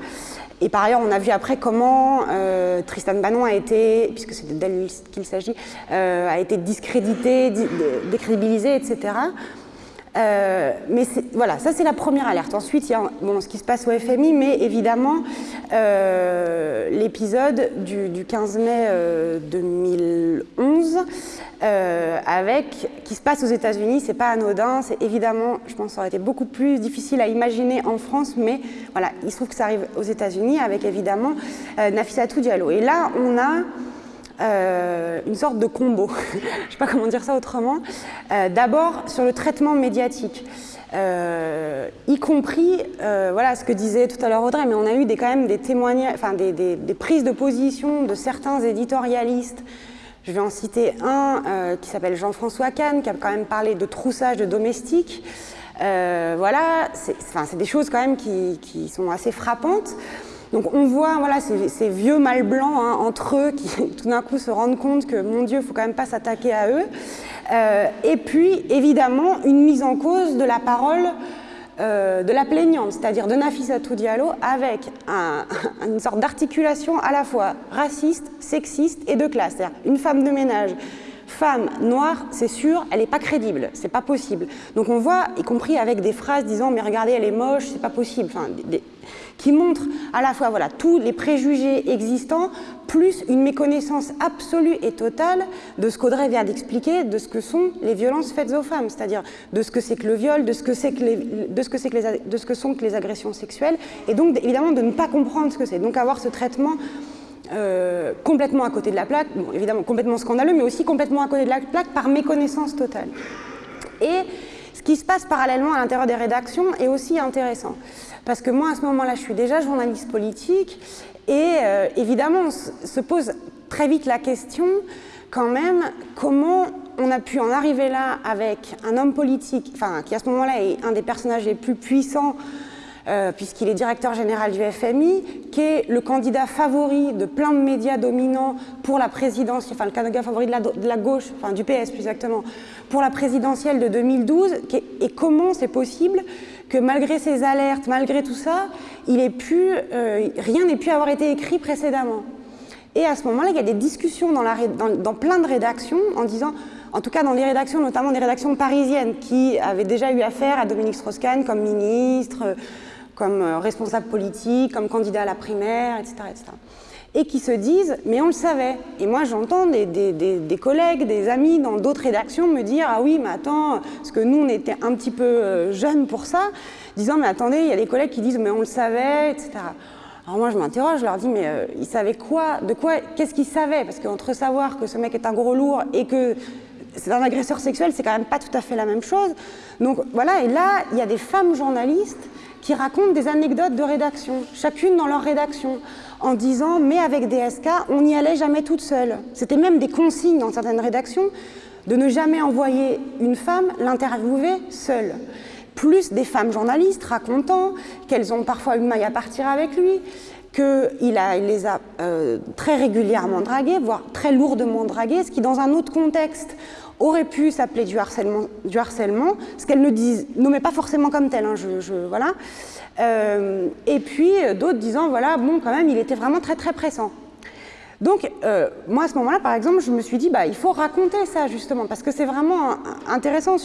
Et par ailleurs, on a vu après comment euh, Tristan Bannon a été, puisque c'est d'elle qu'il s'agit, euh, a été discrédité, décrédibilisé, etc. Euh, mais voilà, ça c'est la première alerte. Ensuite, il y a bon, ce qui se passe au FMI, mais évidemment, euh, l'épisode du, 15 mai 2011, euh, avec, qui se passe aux États-Unis, c'est pas anodin, c'est évidemment, je pense, ça aurait été beaucoup plus difficile à imaginer en France, mais voilà, il se trouve que ça arrive aux États-Unis avec évidemment Nafissatou Diallo. Et là, on a euh, une sorte de combo, je ne sais pas comment dire ça autrement. Euh, d'abord sur le traitement médiatique, euh, y compris, voilà ce que disait tout à l'heure Audrey, mais on a eu des, quand même des témoignages, enfin des, des, prises de position de certains éditorialistes. Je vais en citer un qui s'appelle Jean-François Kahn, qui a quand même parlé de troussage de domestiques. voilà, c'est des choses quand même qui, qui sont assez frappantes. Donc on voit voilà, ces, vieux mâles blancs hein, entre eux qui tout d'un coup se rendent compte que, mon Dieu, il ne faut quand même pas s'attaquer à eux. Euh, et puis, évidemment, une mise en cause de la parole euh, de la plaignante, c'est-à-dire de Nafissatou Diallo, avec une sorte d'articulation à la fois raciste, sexiste et de classe. C'est-à-dire une femme de ménage femme noire, c'est sûr, elle n'est pas crédible, c'est pas possible. Donc on voit, y compris avec des phrases disant mais regardez elle est moche, c'est pas possible, qui montrent à la fois voilà, tous les préjugés existants, plus une méconnaissance absolue et totale de ce qu'Audrey vient d'expliquer, de ce que sont les violences faites aux femmes, c'est-à-dire de ce que c'est que le viol, de ce que, sont que les agressions sexuelles, et donc évidemment de ne pas comprendre ce que c'est, donc avoir ce traitement euh, complètement à côté de la plaque, évidemment complètement scandaleux, mais aussi complètement à côté de la plaque par méconnaissance totale. Et ce qui se passe parallèlement à l'intérieur des rédactions est aussi intéressant. Parce que moi, à ce moment-là, je suis déjà journaliste politique, et euh, évidemment, on se pose très vite la question, quand même, comment on a pu en arriver là avec un homme politique, enfin, qui à ce moment-là est un des personnages les plus puissants euh, puisqu'il est directeur général du FMI, qui est le candidat favori de plein de médias dominants pour la présidentielle, enfin le candidat favori de la, gauche, enfin du PS plus exactement, pour la présidentielle de 2012, et comment c'est possible que malgré ces alertes, malgré tout ça, euh, rien n'ait pu avoir été écrit précédemment. Et à ce moment-là, il y a des discussions dans, dans, plein de rédactions en disant, en tout cas dans les rédactions, notamment des rédactions parisiennes, qui avaient déjà eu affaire à Dominique Strauss-Kahn comme ministre, comme euh, responsable politique, comme candidat à la primaire, etc. Et qui se disent, mais on le savait. Et moi, j'entends des, collègues, des amis dans d'autres rédactions me dire, ah oui, mais attends, parce que nous, on était un petit peu euh, jeunes pour ça, disant, mais attendez, il y a des collègues qui disent, mais on le savait, etc. Alors moi, je m'interroge, je leur dis, mais euh, ils savaient quoi De quoi Qu'est-ce qu'ils savaient? Parce qu'entre savoir que ce mec est un gros lourd et que c'est un agresseur sexuel, c'est quand même pas tout à fait la même chose. Donc voilà, et là, il y a des femmes journalistes qui racontent des anecdotes de rédaction, chacune dans leur rédaction, en disant mais avec DSK, on n'y allait jamais toute seule. C'était même des consignes dans certaines rédactions de ne jamais envoyer une femme l'interviewer seule. Plus des femmes journalistes racontant qu'elles ont parfois eu maille à partir avec lui, qu'il il les a euh, très régulièrement draguées, voire très lourdement draguées, ce qui dans un autre contexte aurait pu s'appeler du harcèlement, du harcèlement, ce qu'elle ne dit, nommait pas forcément comme tel, hein, je, voilà. Euh, et puis d'autres disant, voilà, bon, quand même, il était vraiment très très pressant. Donc, euh, moi, à ce moment-là, par exemple, je me suis dit, bah, il faut raconter ça, justement, parce que c'est vraiment intéressant.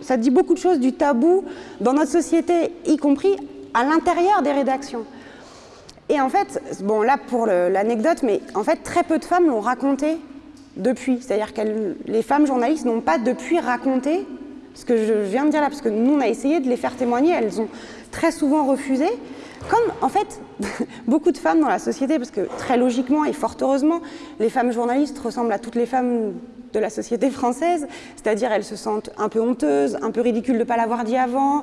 Ça dit beaucoup de choses du tabou dans notre société, y compris à l'intérieur des rédactions. Et en fait, bon, là, pour l'anecdote, mais en fait, très peu de femmes l'ont raconté depuis. C'est-à-dire que les femmes journalistes n'ont pas depuis raconté ce que je viens de dire là, parce que nous, on a essayé de les faire témoigner, elles ont très souvent refusé. Comme, en fait, beaucoup de femmes dans la société, parce que très logiquement et fort heureusement, les femmes journalistes ressemblent à toutes les femmes de la société française, c'est-à-dire elles se sentent un peu honteuses, un peu ridicules de ne pas l'avoir dit avant,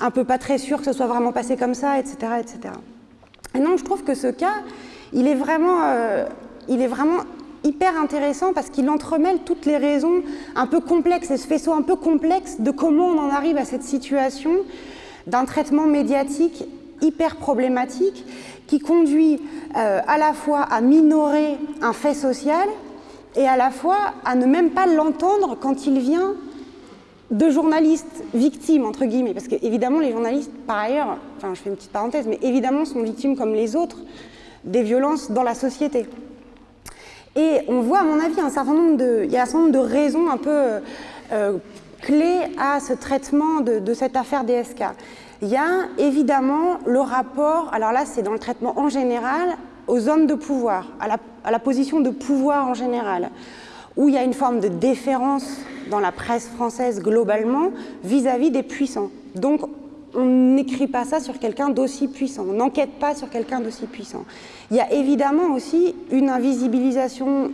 un peu pas très sûres que ce soit vraiment passé comme ça, etc. etc. Et donc je trouve que ce cas, il est vraiment, euh, il est vraiment hyper intéressant parce qu'il entremêle toutes les raisons un peu complexes et ce faisceau un peu complexe de comment on en arrive à cette situation d'un traitement médiatique hyper problématique qui conduit euh, à la fois à minorer un fait social et à la fois à ne même pas l'entendre quand il vient de journalistes victimes, entre guillemets, parce qu'évidemment les journalistes, par ailleurs, enfin je fais une petite parenthèse, mais évidemment sont victimes comme les autres des violences dans la société. Et on voit, à mon avis, un certain nombre de, il y a un certain nombre de raisons un peu euh, clés à ce traitement de, cette affaire DSK. Il y a évidemment le rapport, alors là c'est dans le traitement en général, aux hommes de pouvoir, à la, à la, position de pouvoir en général, où il y a une forme de déférence dans la presse française globalement vis-à-vis -vis des puissants. Donc on n'écrit pas ça sur quelqu'un d'aussi puissant, on n'enquête pas sur quelqu'un d'aussi puissant. Il y a évidemment aussi une invisibilisation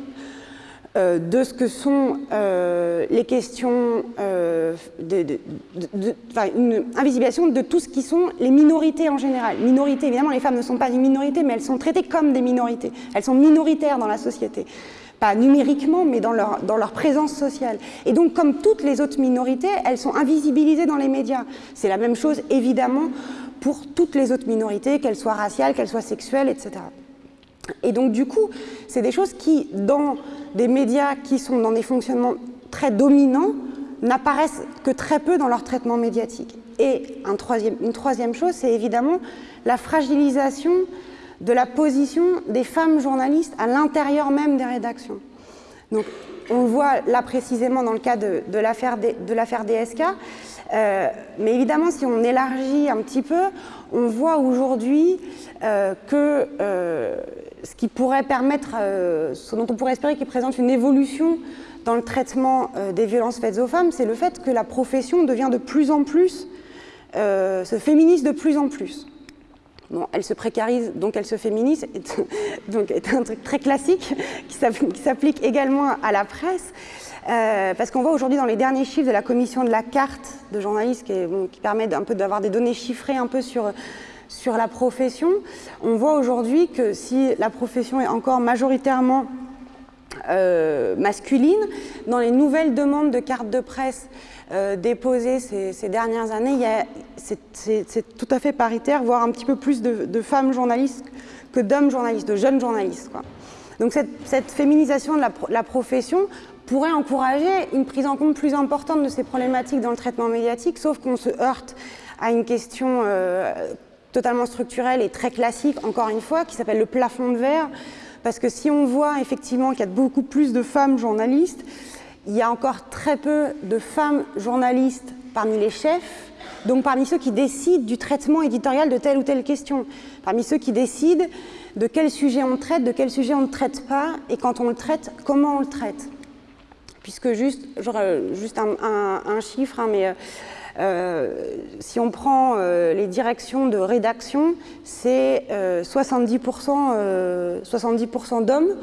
euh, de ce que sont euh, les questions, euh, une invisibilisation de tout ce qui sont les minorités en général. Minorités, évidemment, les femmes ne sont pas des minorités, mais elles sont traitées comme des minorités. Elles sont minoritaires dans la société. Pas numériquement, mais dans leur, présence sociale. Et donc, comme toutes les autres minorités, elles sont invisibilisées dans les médias. C'est la même chose, évidemment, pour toutes les autres minorités, qu'elles soient raciales, qu'elles soient sexuelles, etc. Et donc du coup, c'est des choses qui, dans des médias qui sont dans des fonctionnements très dominants, n'apparaissent que très peu dans leur traitement médiatique. Et une troisième chose, c'est évidemment la fragilisation de la position des femmes journalistes à l'intérieur même des rédactions. Donc, on voit là précisément dans le cas de, de l'affaire DSK, euh, mais évidemment, si on élargit un petit peu, on voit aujourd'hui euh, que euh, ce qui pourrait permettre, ce dont on pourrait espérer qu'il présente une évolution dans le traitement des violences faites aux femmes, c'est le fait que la profession devient de plus en plus, se féminise de plus en plus. Elle se précarise, donc elle se féminise, donc c'est un truc très classique qui s'applique également à la presse. Euh, parce qu'on voit aujourd'hui dans les derniers chiffres de la commission de la carte de journalistes qui, permet d'avoir des données chiffrées un peu sur sur la profession, on voit aujourd'hui que si la profession est encore majoritairement euh, masculine, dans les nouvelles demandes de cartes de presse euh, déposées ces, dernières années, c'est tout à fait paritaire, voire un petit peu plus de, femmes journalistes que d'hommes journalistes, de jeunes journalistes. Donc cette, féminisation de la, profession pourrait encourager une prise en compte plus importante de ces problématiques dans le traitement médiatique, sauf qu'on se heurte à une question euh, totalement structurel et très classique, encore une fois, qui s'appelle le plafond de verre, parce que si on voit effectivement qu'il y a beaucoup plus de femmes journalistes, il y a encore très peu de femmes journalistes parmi les chefs, donc parmi ceux qui décident du traitement éditorial de telle ou telle question, parmi ceux qui décident de quel sujet on traite, de quel sujet on ne traite pas, et quand on le traite, comment on le traite. Puisque juste, juste un, chiffre, hein, mais... Euh, euh, si on prend euh, les directions de rédaction, c'est 70%, 70 d'hommes.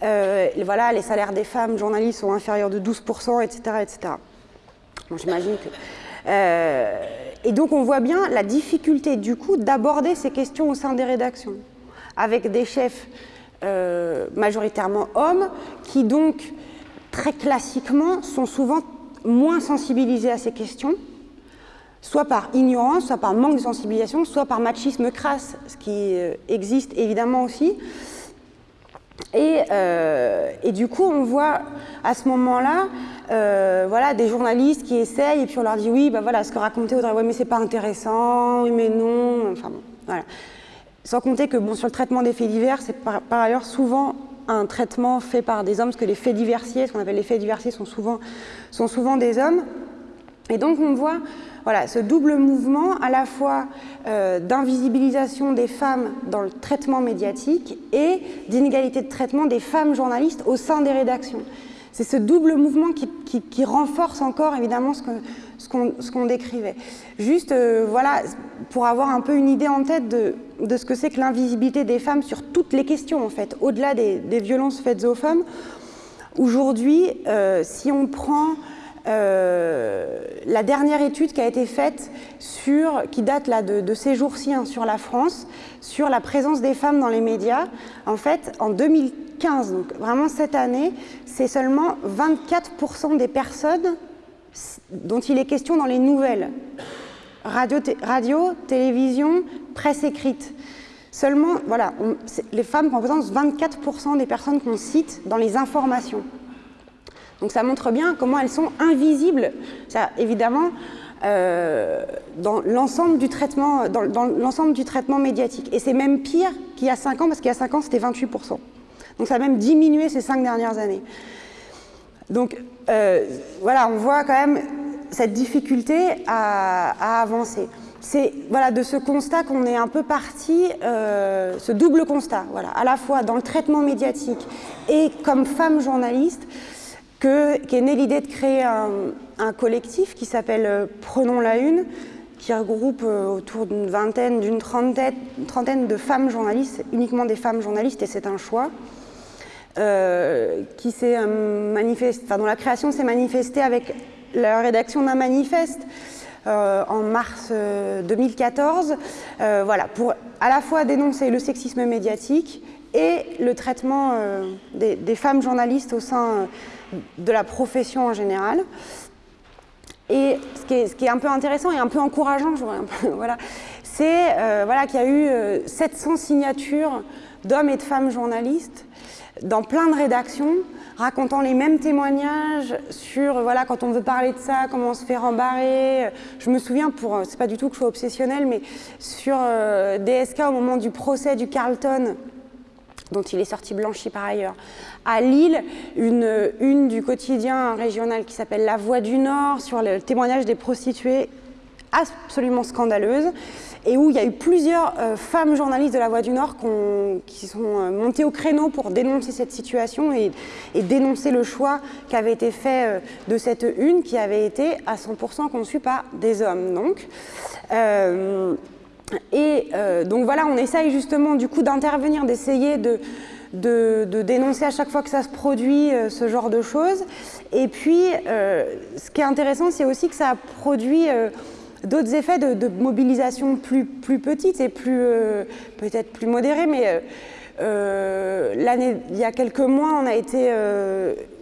Voilà, les salaires des femmes journalistes sont inférieurs de 12%, etc. etc. J'imagine que... et donc on voit bien la difficulté du coup d'aborder ces questions au sein des rédactions, avec des chefs majoritairement hommes qui donc très classiquement sont souvent moins sensibilisés à ces questions, soit par ignorance, soit par manque de sensibilisation, soit par machisme crasse, ce qui euh, existe évidemment aussi. Et, euh, et, du coup, on voit à ce moment-là euh, voilà, des journalistes qui essayent et puis on leur dit oui, bah voilà, ce que racontait Audrey, ouais, mais c'est pas intéressant, oui, mais non, enfin bon, voilà. Sans compter que bon, sur le traitement des faits divers, c'est par, par, ailleurs souvent un traitement fait par des hommes, parce que les faits diversiers, ce qu'on appelle les faits diversiers, sont souvent, sont souvent des hommes. Et donc on voit voilà, ce double mouvement à la fois euh, d'invisibilisation des femmes dans le traitement médiatique et d'inégalité de traitement des femmes journalistes au sein des rédactions. C'est ce double mouvement qui, renforce encore évidemment ce qu'on décrivait. Juste, euh, voilà, pour avoir un peu une idée en tête de, ce que c'est que l'invisibilité des femmes sur toutes les questions, en fait, au-delà des, des, violences faites aux femmes. Aujourd'hui, euh, si on prend euh, la dernière étude qui a été faite sur, qui date là de, ces jours-ci hein, sur la France, sur la présence des femmes dans les médias, en fait, en 2015, donc vraiment cette année, c'est seulement 24% des personnes dont il est question dans les nouvelles, radio, télévision, presse écrite. Seulement, voilà, les femmes représentent 24% des personnes qu'on cite dans les informations. Donc ça montre bien comment elles sont invisibles, évidemment, euh, dans l'ensemble du, traitement, dans, du traitement médiatique. Et c'est même pire qu'il y a 5 ans, parce qu'il y a 5 ans, c'était 28%. Donc ça a même diminué ces 5 dernières années. Donc euh, voilà, on voit quand même cette difficulté à, à avancer. C'est voilà, de ce constat qu'on est un peu parti, euh, ce double constat, voilà, à la fois dans le traitement médiatique et comme femme journaliste, que, qu'est née l'idée de créer un, collectif qui s'appelle euh, Prenons la Une, qui regroupe euh, autour d'une vingtaine, d'une trentaine, trentaine de femmes journalistes, uniquement des femmes journalistes, et c'est un choix. Euh, qui s'est enfin, dont la création s'est manifestée avec la rédaction d'un manifeste en mars euh, 2014, voilà, pour à la fois dénoncer le sexisme médiatique et le traitement des, femmes journalistes au sein de la profession en général. Et ce qui, est, ce qui est un peu intéressant et un peu encourageant, voilà, c'est euh, voilà, qu'il y a eu 700 signatures d'hommes et de femmes journalistes dans plein de rédactions, racontant les mêmes témoignages sur, voilà, quand on veut parler de ça, comment on se fait rembarrer. Je me souviens, pour, c'est pas du tout que je sois obsessionnelle, mais sur euh, DSK au moment du procès du Carlton, dont il est sorti blanchi par ailleurs. À Lille, une une du quotidien régional qui s'appelle La Voix du Nord sur le témoignage des prostituées absolument scandaleuse et où il y a eu plusieurs euh, femmes journalistes de la Voix du Nord qui sont euh, montées au créneau pour dénoncer cette situation et, dénoncer le choix qui avait été fait euh, de cette une qui avait été à 100% conçue par des hommes. Donc. Et euh, donc voilà, on essaye justement du coup d'intervenir, d'essayer de, dénoncer à chaque fois que ça se produit euh, ce genre de choses. Et puis, euh, ce qui est intéressant, c'est aussi que ça a produit d'autres effets de, mobilisation plus, plus petites et plus peut-être plus modérés, mais il y a quelques mois, on a été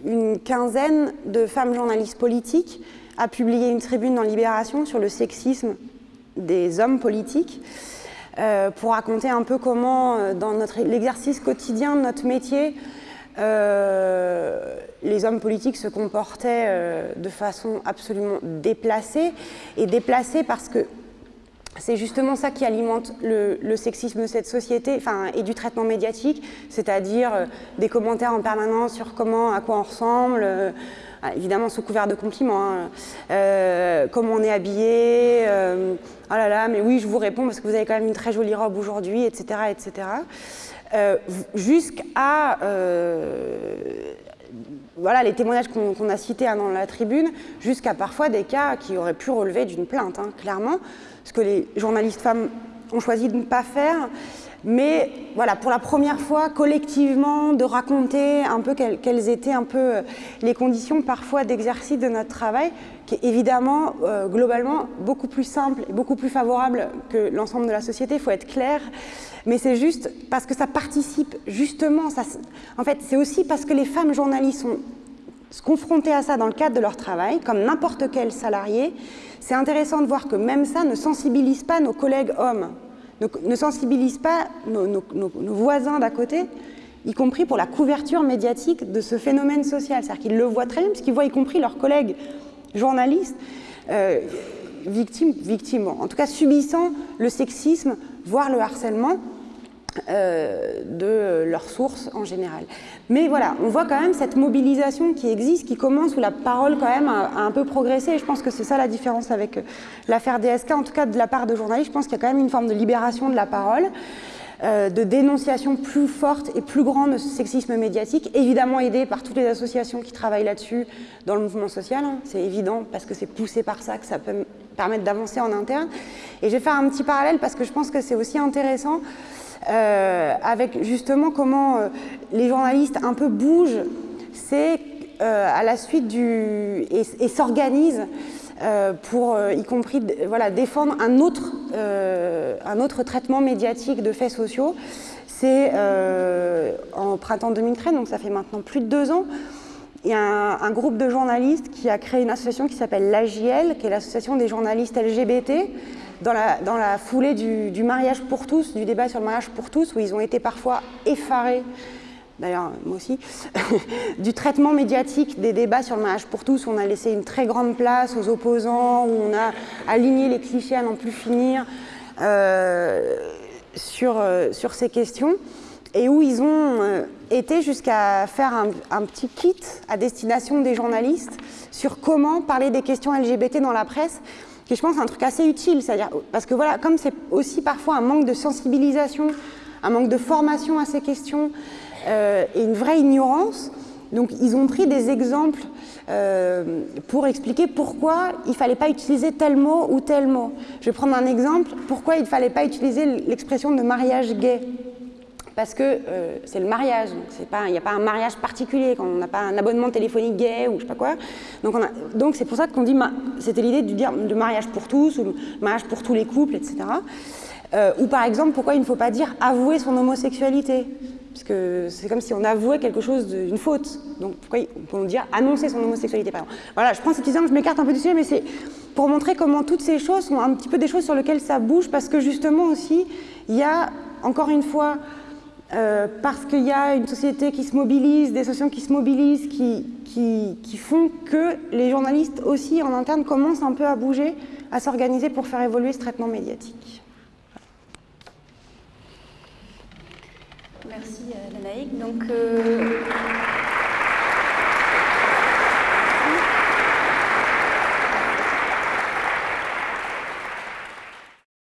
une quinzaine de femmes journalistes politiques à publier une tribune dans Libération sur le sexisme des hommes politiques euh, pour raconter un peu comment, euh, dans l'exercice quotidien de notre métier, euh, les hommes politiques se comportaient de façon absolument déplacée, et déplacée parce que c'est justement ça qui alimente le, sexisme de cette société enfin, et du traitement médiatique, c'est-à-dire des commentaires en permanence sur comment, à quoi on ressemble, évidemment sous couvert de compliments, hein, euh, comment on est habillé, euh, oh là là, mais oui, je vous réponds parce que vous avez quand même une très jolie robe aujourd'hui, etc. etc. Euh, Jusqu'à voilà les témoignages qu'on qu a cités hein, dans la tribune, jusqu'à parfois des cas qui auraient pu relever d'une plainte, hein, clairement, ce que les journalistes femmes ont choisi de ne pas faire. Mais voilà, pour la première fois, collectivement, de raconter un peu quelles, étaient un peu euh, les conditions parfois d'exercice de notre travail, qui est évidemment, euh, globalement, beaucoup plus simple et beaucoup plus favorable que l'ensemble de la société, il faut être clair, mais c'est juste parce que ça participe justement, ça, en fait, c'est aussi parce que les femmes journalistes sont confrontées à ça dans le cadre de leur travail, comme n'importe quel salarié, c'est intéressant de voir que même ça ne sensibilise pas nos collègues hommes ne, sensibilise pas nos, voisins d'à côté, y compris pour la couverture médiatique de ce phénomène social. C'est-à-dire qu'ils le voient très bien, parce qu'ils voient y compris leurs collègues journalistes euh, victimes, victimes, en tout cas subissant le sexisme, voire le harcèlement, euh, de leurs sources en général. Mais voilà, on voit quand même cette mobilisation qui existe, qui commence, où la parole quand même a, un peu progressé, et je pense que c'est ça la différence avec euh, l'affaire DSK, en tout cas de la part de journalistes, je pense qu'il y a quand même une forme de libération de la parole, euh, de dénonciation plus forte et plus grande de ce sexisme médiatique, évidemment aidé par toutes les associations qui travaillent là-dessus dans le mouvement social, hein. c'est évident, parce que c'est poussé par ça que ça peut permettre d'avancer en interne. Et je vais faire un petit parallèle parce que je pense que c'est aussi intéressant avec justement comment euh, les journalistes un peu bougent, c'est euh, à la suite du... et, s'organisent pour, y compris, voilà, défendre un autre, un autre traitement médiatique de faits sociaux. C'est en printemps 2013, donc ça fait maintenant plus de deux ans, il y a un, groupe de journalistes qui a créé une association qui s'appelle l'AJL, qui est l'association des journalistes LGBT, dans la, foulée du, mariage pour tous, du débat sur le mariage pour tous, où ils ont été parfois effarés, d'ailleurs moi aussi, du traitement médiatique des débats sur le mariage pour tous, où on a laissé une très grande place aux opposants, où on a aligné les clichés à n'en plus finir euh, euh, sur ces questions, et où ils ont euh, été jusqu'à faire un, petit kit à destination des journalistes sur comment parler des questions LGBT dans la presse, qui je pense un truc assez utile, c'est-à-dire parce que voilà, comme c'est aussi parfois un manque de sensibilisation, un manque de formation à ces questions euh, et une vraie ignorance, donc ils ont pris des exemples euh, pour expliquer pourquoi il ne fallait pas utiliser tel mot ou tel mot. Je vais prendre un exemple, pourquoi il ne fallait pas utiliser l'expression de mariage gay? Parce que euh, c'est le mariage, il n'y a pas un mariage particulier, quand on n'a pas un abonnement téléphonique gay ou je sais pas quoi. Donc c'est pour ça qu'on dit, c'était l'idée de dire de mariage pour tous, ou mariage pour tous les couples, etc. Euh, ou par exemple, pourquoi il ne faut pas dire avouer son homosexualité? Parce que c'est comme si on avouait quelque chose d'une faute. Donc pourquoi on peut dire annoncer son homosexualité, par exemple. Voilà, je prends cet exemple, je m'écarte un peu du sujet, mais c'est pour montrer comment toutes ces choses sont un petit peu des choses sur lesquelles ça bouge, parce que justement aussi, il y a, encore une fois, euh, parce qu'il y a une société qui se mobilise, des associations qui se mobilisent, qui, font que les journalistes aussi en interne commencent un peu à bouger, à s'organiser pour faire évoluer ce traitement médiatique. Merci Danaïque. Donc, euh,